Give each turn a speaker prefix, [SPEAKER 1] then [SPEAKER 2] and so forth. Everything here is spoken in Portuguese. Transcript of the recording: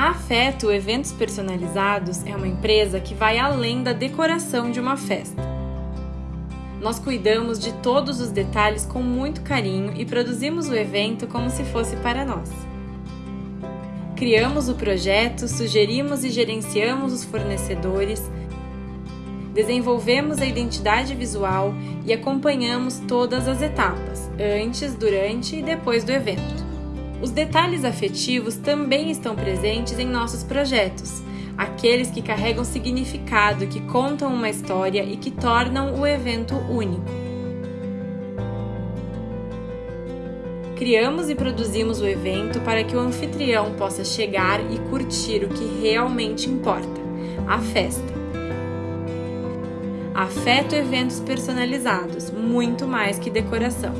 [SPEAKER 1] A Afeto Eventos Personalizados é uma empresa que vai além da decoração de uma festa. Nós cuidamos de todos os detalhes com muito carinho e produzimos o evento como se fosse para nós. Criamos o projeto, sugerimos e gerenciamos os fornecedores, desenvolvemos a identidade visual e acompanhamos todas as etapas, antes, durante e depois do evento. Os detalhes afetivos também estão presentes em nossos projetos, aqueles que carregam significado, que contam uma história e que tornam o evento único. Criamos e produzimos o evento para que o anfitrião possa chegar e curtir o que realmente importa a festa. Afeto eventos personalizados, muito mais que decoração.